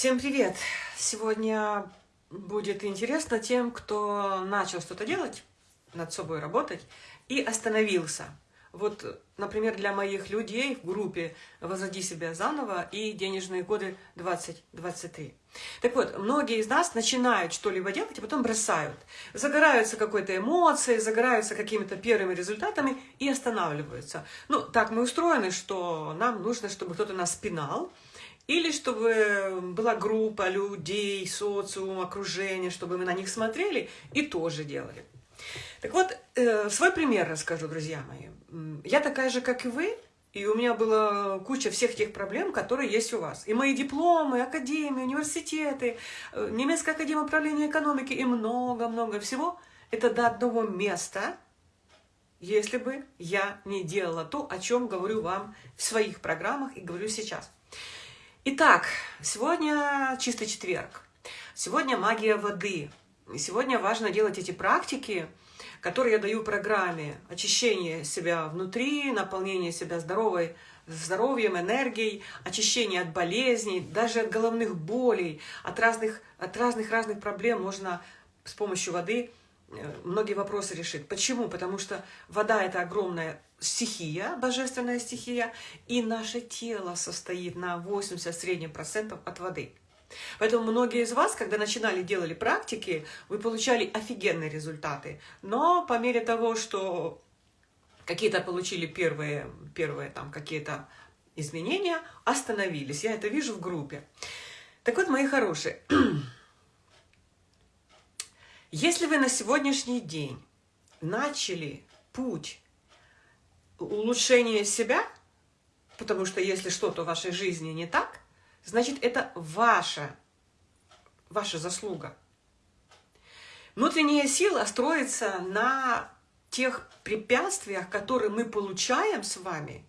Всем привет! Сегодня будет интересно тем, кто начал что-то делать, над собой работать и остановился. Вот, например, для моих людей в группе «Возроди себя заново» и «Денежные годы 2023». Так вот, многие из нас начинают что-либо делать, а потом бросают. Загораются какой-то эмоцией, загораются какими-то первыми результатами и останавливаются. Ну, так мы устроены, что нам нужно, чтобы кто-то нас пинал, или чтобы была группа людей, социум, окружение, чтобы мы на них смотрели и тоже делали. Так вот, э, свой пример расскажу, друзья мои. Я такая же, как и вы, и у меня была куча всех тех проблем, которые есть у вас. И мои дипломы, академии, университеты, э, немецкая академия управления экономики и много-много всего. Это до одного места, если бы я не делала то, о чем говорю вам в своих программах и говорю сейчас. Итак, сегодня чистый четверг. Сегодня магия воды. И сегодня важно делать эти практики, которые я даю в программе. Очищение себя внутри, наполнение себя здоровой, здоровьем, энергией, очищение от болезней, даже от головных болей, от разных, от разных разных проблем можно с помощью воды многие вопросы решить. Почему? Потому что вода – это огромная стихия, божественная стихия, и наше тело состоит на 80 среднем процентов от воды. Поэтому многие из вас, когда начинали, делали практики, вы получали офигенные результаты. Но по мере того, что какие-то получили первые, первые там какие-то изменения, остановились. Я это вижу в группе. Так вот, мои хорошие, если вы на сегодняшний день начали путь улучшение себя, потому что если что-то в вашей жизни не так, значит, это ваша, ваша заслуга. Внутренняя сила строится на тех препятствиях, которые мы получаем с вами,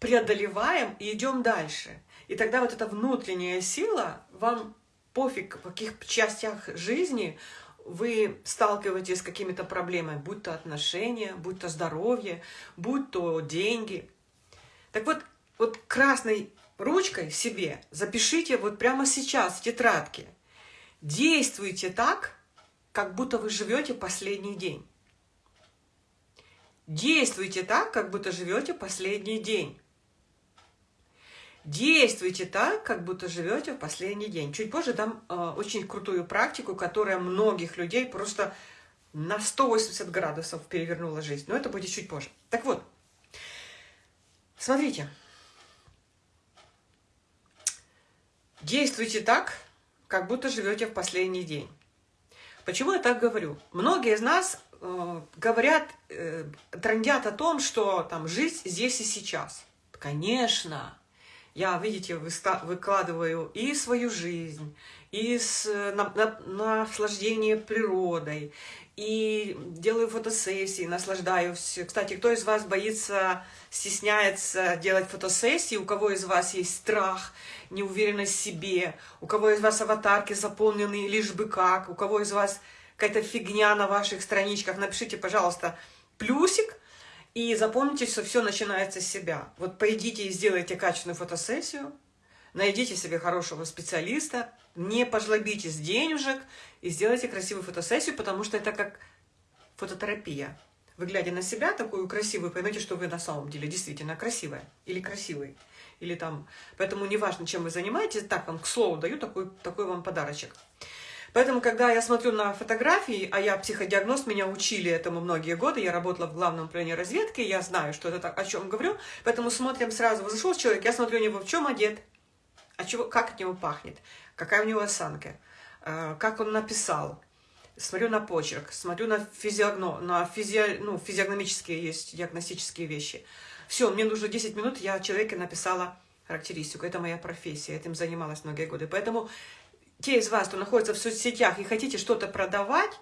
преодолеваем и идем дальше. И тогда вот эта внутренняя сила, вам пофиг, в каких частях жизни вы сталкиваетесь с какими-то проблемами, будь то отношения, будь то здоровье, будь то деньги. Так вот, вот красной ручкой себе запишите вот прямо сейчас в тетрадке. Действуйте так, как будто вы живете последний день. Действуйте так, как будто живете последний день. Действуйте так, как будто живете в последний день. Чуть позже дам э, очень крутую практику, которая многих людей просто на 180 градусов перевернула жизнь. Но это будет чуть позже. Так вот, смотрите. Действуйте так, как будто живете в последний день. Почему я так говорю? Многие из нас э, говорят, э, трендят о том, что там жизнь здесь и сейчас. Конечно, я, видите, выкладываю и свою жизнь, и с, на, на, наслаждение природой, и делаю фотосессии, наслаждаюсь. Кстати, кто из вас боится, стесняется делать фотосессии, у кого из вас есть страх, неуверенность в себе, у кого из вас аватарки заполнены лишь бы как, у кого из вас какая-то фигня на ваших страничках, напишите, пожалуйста, плюсик, и запомните, что все начинается с себя. Вот пойдите и сделайте качественную фотосессию, найдите себе хорошего специалиста, не пожлобитесь денежек и сделайте красивую фотосессию, потому что это как фототерапия. Вы, глядя на себя такую красивую, поймете, что вы на самом деле действительно красивая или красивый. Или там... Поэтому неважно, чем вы занимаетесь, так вам, к слову, даю такой, такой вам подарочек. Поэтому, когда я смотрю на фотографии, а я психодиагноз, меня учили этому многие годы, я работала в главном управлении разведки, я знаю, что это так, о чем говорю, поэтому смотрим сразу, зашел человек, я смотрю у него, в чем одет, а чего, как от него пахнет, какая у него осанка, э, как он написал, смотрю на почерк, смотрю на, физиогно, на физи, ну, физиогномические есть диагностические вещи. Все, мне нужно 10 минут, я человеке написала характеристику, это моя профессия, этим занималась многие годы. Поэтому те из вас, кто находится в соцсетях и хотите что-то продавать,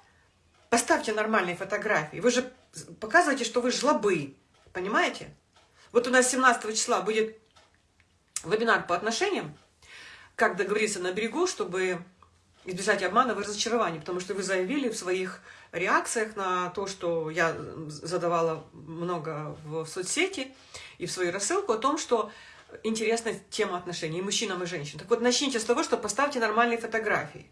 поставьте нормальные фотографии. Вы же показываете, что вы жлобы, понимаете? Вот у нас 17 числа будет вебинар по отношениям, как договориться на берегу, чтобы избежать обмана и разочарования, потому что вы заявили в своих реакциях на то, что я задавала много в соцсети и в свою рассылку о том, что интересная тема отношений мужчинам, и женщинам. Так вот, начните с того, что поставьте нормальные фотографии.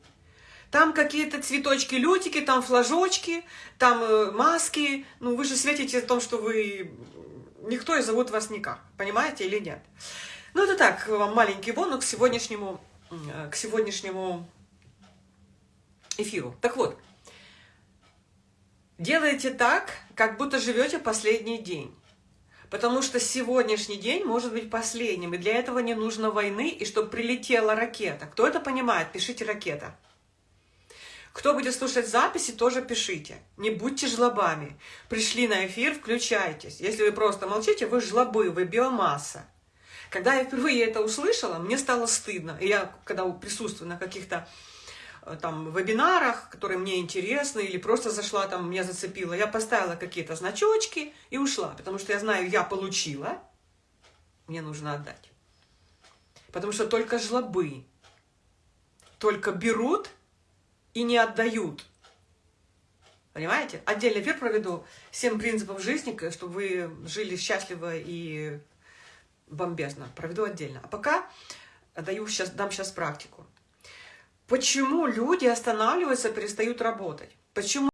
Там какие-то цветочки, лютики, там флажочки, там э, маски. Ну, вы же светите о том, что вы... Никто и зовут вас никак. Понимаете или нет? Ну, это так, вам маленький бонус к сегодняшнему, э, к сегодняшнему эфиру. Так вот, делайте так, как будто живете последний день. Потому что сегодняшний день может быть последним, и для этого не нужно войны, и чтобы прилетела ракета. Кто это понимает, пишите ракета. Кто будет слушать записи, тоже пишите. Не будьте жлобами. Пришли на эфир, включайтесь. Если вы просто молчите, вы жлобы, вы биомасса. Когда я впервые это услышала, мне стало стыдно. И я, когда присутствую на каких-то там вебинарах, которые мне интересны, или просто зашла там, меня зацепило, я поставила какие-то значочки и ушла, потому что я знаю, я получила, мне нужно отдать. Потому что только жлобы, только берут и не отдают. Понимаете? Отдельный эфир проведу. Семь принципов жизни, чтобы вы жили счастливо и бомбезно. Проведу отдельно. А пока даю сейчас, дам сейчас практику. Почему люди останавливаются, перестают работать? Почему